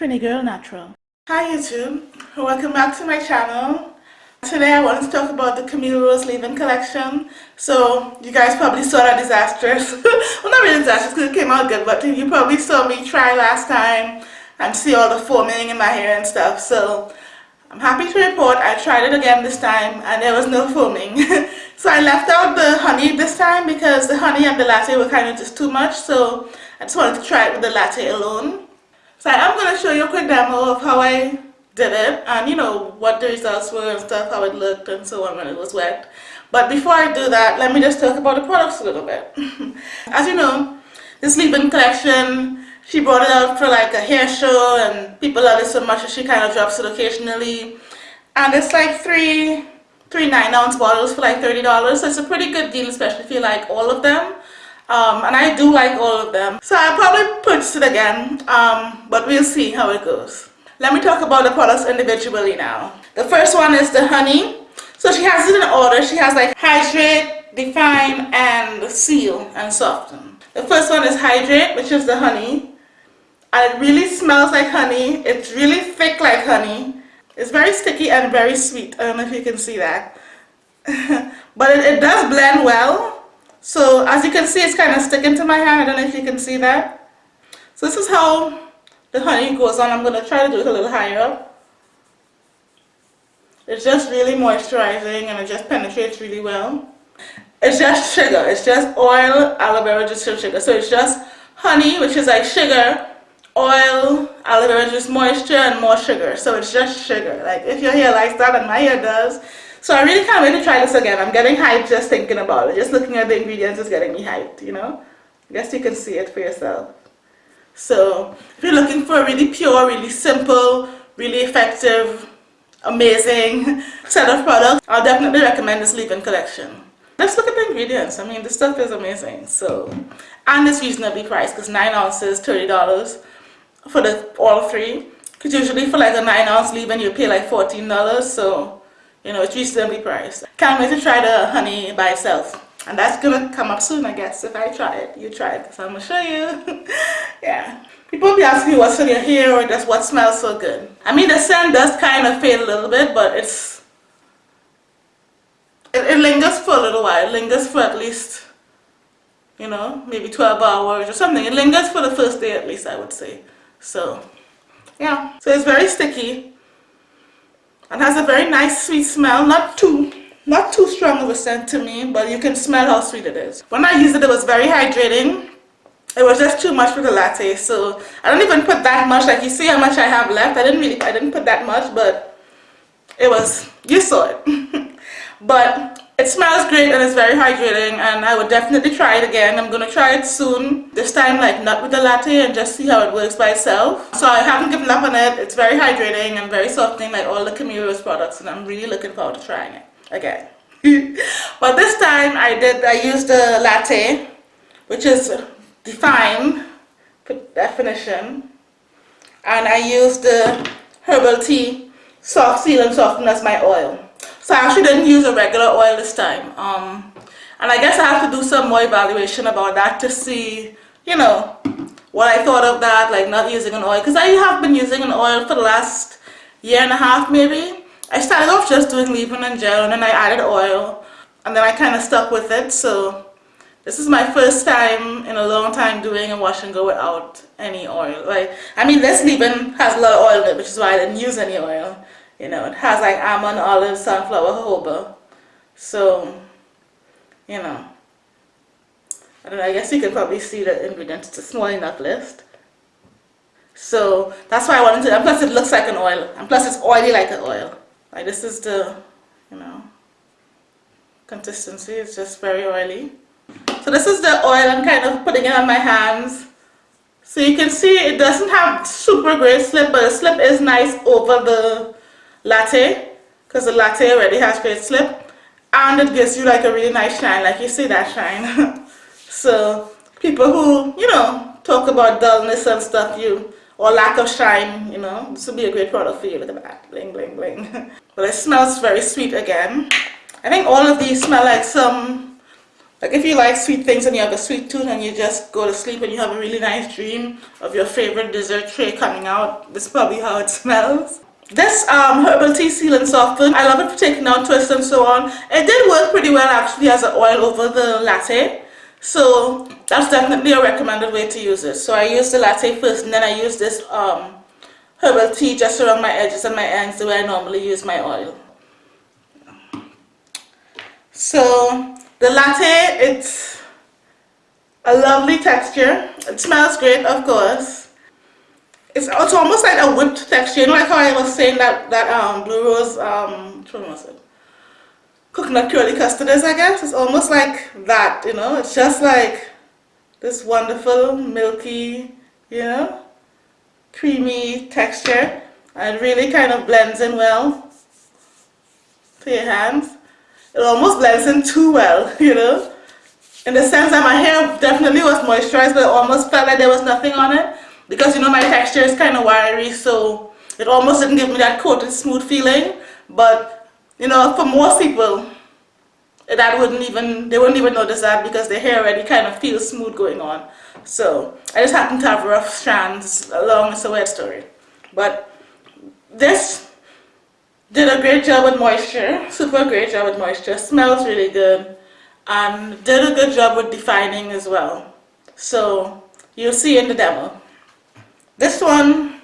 Trini Girl Natural. Hi YouTube, welcome back to my channel. Today I wanted to talk about the Camille Rose leave-in collection. So you guys probably saw that disastrous, well not really disastrous because it came out good, but you probably saw me try last time and see all the foaming in my hair and stuff. So I'm happy to report I tried it again this time and there was no foaming. so I left out the honey this time because the honey and the latte were kind of just too much. So I just wanted to try it with the latte alone. So I am going to show you a quick demo of how I did it and you know what the results were and stuff, how it looked and so on when it was wet. But before I do that, let me just talk about the products a little bit. As you know, this leave-in collection, she brought it out for like a hair show and people love it so much that she kind of drops it occasionally. And it's like three, three 9 ounce bottles for like $30. So it's a pretty good deal, especially if you like all of them um, and I do like all of them. So I'll probably purchase it again um, but we'll see how it goes. Let me talk about the products individually now. The first one is the honey. So she has it in order. She has like hydrate define and seal and soften. The first one is hydrate which is the honey. And it really smells like honey. It's really thick like honey. It's very sticky and very sweet. I don't know if you can see that. But it, it does blend well so as you can see, it's kind of sticking to my hand. I don't know if you can see that. So this is how the honey goes on. I'm going to try to do it a little higher. It's just really moisturizing and it just penetrates really well. It's just sugar. It's just oil, aloe vera, just sugar. So it's just honey, which is like sugar, oil, aloe vera, just moisture and more sugar. So it's just sugar. Like if your hair likes that and my hair does, so I really can't wait to try this again. I'm getting hyped just thinking about it. Just looking at the ingredients is getting me hyped, you know. I guess you can see it for yourself. So if you're looking for a really pure, really simple, really effective, amazing set of products, I'll definitely recommend this leave-in collection. Let's look at the ingredients. I mean, the stuff is amazing. So, and it's reasonably priced because 9 ounces, $30 for the all three. Because usually for like a 9 ounce leave-in, you pay like $14. So you know, it's reasonably priced. Can't wait to try the honey by itself. And that's gonna come up soon, I guess, if I try it. You try it, because I'm gonna show you. yeah. People be asking me what's in your hair or just what smells so good. I mean, the scent does kind of fade a little bit, but it's... It, it lingers for a little while. It lingers for at least, you know, maybe 12 hours or something. It lingers for the first day at least, I would say. So, yeah. So it's very sticky and has a very nice sweet smell. Not too not too strong of a scent to me but you can smell how sweet it is. When I used it it was very hydrating. It was just too much for the latte so I don't even put that much. Like you see how much I have left? I didn't really I didn't put that much but it was you saw it. But it smells great and it's very hydrating and I would definitely try it again. I'm going to try it soon. This time like not with the latte and just see how it works by itself. So I haven't given up on it. It's very hydrating and very softening like all the Camille products and I'm really looking forward to trying it again. but this time I did, I used the latte which is define definition and I used the herbal tea soft seal and soften as my oil. So I actually didn't use a regular oil this time. Um, and I guess I have to do some more evaluation about that to see, you know, what I thought of that, like not using an oil. Because I have been using an oil for the last year and a half maybe. I started off just doing leave-in and gel and then I added oil. And then I kind of stuck with it. So this is my first time in a long time doing a wash and go without any oil. Like, I mean, this leave-in has a lot of oil in it, which is why I didn't use any oil. You know, it has like almond, olive, sunflower, jojoba. So, you know, I don't know, I guess you can probably see the ingredients. It's a small enough list. So that's why I wanted to, and plus it looks like an oil. And plus it's oily like an oil. Like this is the, you know, consistency. It's just very oily. So this is the oil I'm kind of putting it on my hands. So you can see it doesn't have super great slip, but the slip is nice over the latte because the latte already has great slip. And it gives you like a really nice shine like you see that shine. So people who you know talk about dullness and stuff you or lack of shine you know this would be a great product for you. Look at that. Bling bling bling. But it smells very sweet again. I think all of these smell like some Like if you like sweet things and you have a sweet tooth and you just go to sleep and you have a really nice dream of your favorite dessert tray coming out, this is probably how it smells. This um, herbal tea seal and soften, I love it for taking out twists and so on. It did work pretty well actually as an oil over the latte. So that's definitely a recommended way to use it. So I use the latte first and then I use this um, herbal tea just around my edges and my ends the way I normally use my oil. So the latte, it's a lovely texture. It smells great, of course. It's, it's almost like a whipped texture. You know, like how I was saying that that um, blue rose, um, one was it? Coconut curly custard is, I guess. It's almost like that. You know, it's just like this wonderful milky, you know, creamy texture, and really kind of blends in well to your hands. It almost blends in too well, you know, in the sense that my hair definitely was moisturized, but it almost felt like there was nothing on it because you know my texture is kind of wiry so it almost didn't give me that coated smooth feeling. But you know for most people that wouldn't even they wouldn't even notice that because their hair already kind of feels smooth going on. So I just happen to have rough strands along it's a weird story. But this did a great job with moisture super great job with moisture. Smells really good and did a good job with defining as well. So you'll see in the demo this one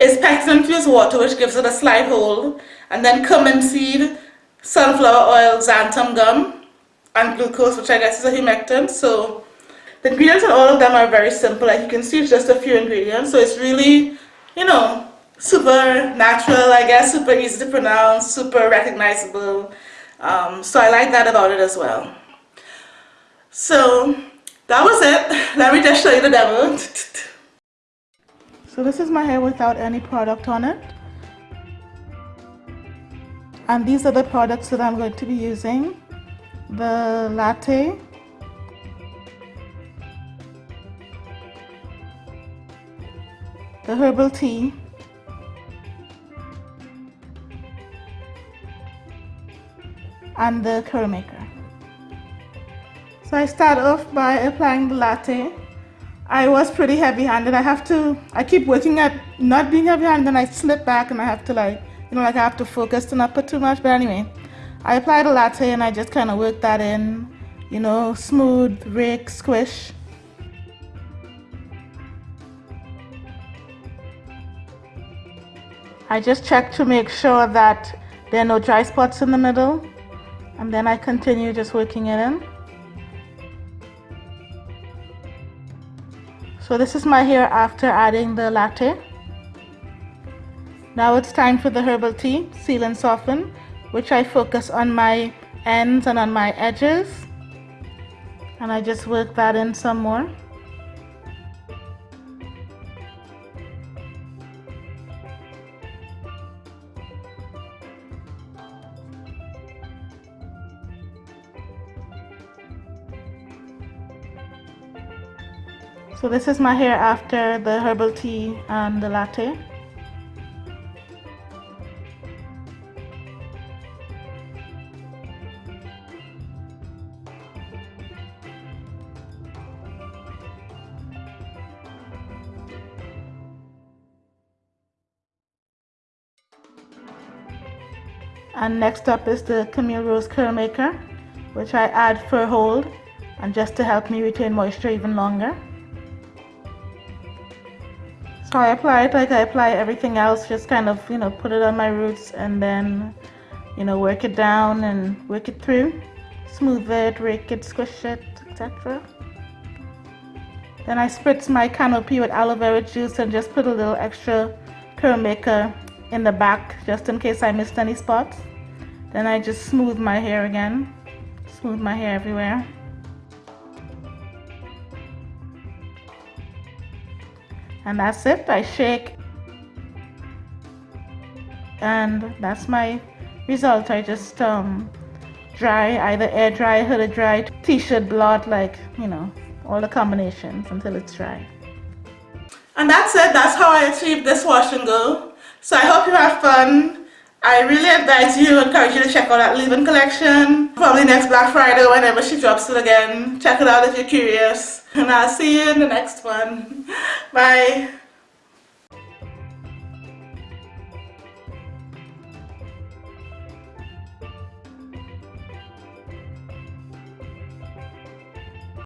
is packed infused water which gives it a slight hold and then cumin seed, sunflower oil, xanthan gum and glucose which I guess is a humectant. So the ingredients in all of them are very simple. Like you can see it's just a few ingredients. So it's really you know super natural I guess super easy to pronounce super recognizable. Um, so I like that about it as well. So that was it. Let me just show you the demo So this is my hair without any product on it. And these are the products that I'm going to be using. The latte, the herbal tea, and the curl maker. So I start off by applying the latte I was pretty heavy handed. I have to, I keep working at not being heavy handed and I slip back and I have to like, you know, like I have to focus to not put too much. But anyway, I applied a latte and I just kind of worked that in, you know, smooth, rake, squish. I just check to make sure that there are no dry spots in the middle and then I continue just working it in. So this is my hair after adding the latte. Now it's time for the herbal tea, seal and soften, which I focus on my ends and on my edges. And I just work that in some more. So this is my hair after the herbal tea and the latte. And next up is the Camille Rose Curl Maker, which I add for hold and just to help me retain moisture even longer. So I apply it like I apply everything else, just kind of, you know, put it on my roots and then, you know, work it down and work it through. Smooth it, rake it, squish it, etc. Then I spritz my canopy with aloe vera juice and just put a little extra curl maker in the back just in case I missed any spots. Then I just smooth my hair again, smooth my hair everywhere. And that's it. I shake. And that's my result. I just um, dry either air dry hooded dry t-shirt blot like you know all the combinations until it's dry. And that's it. That's how I achieved this wash and go. So I hope you had fun. I really advise you, encourage you to check out that leave-in collection. Probably next Black Friday whenever she drops it again. Check it out if you're curious. And I'll see you in the next one. Bye.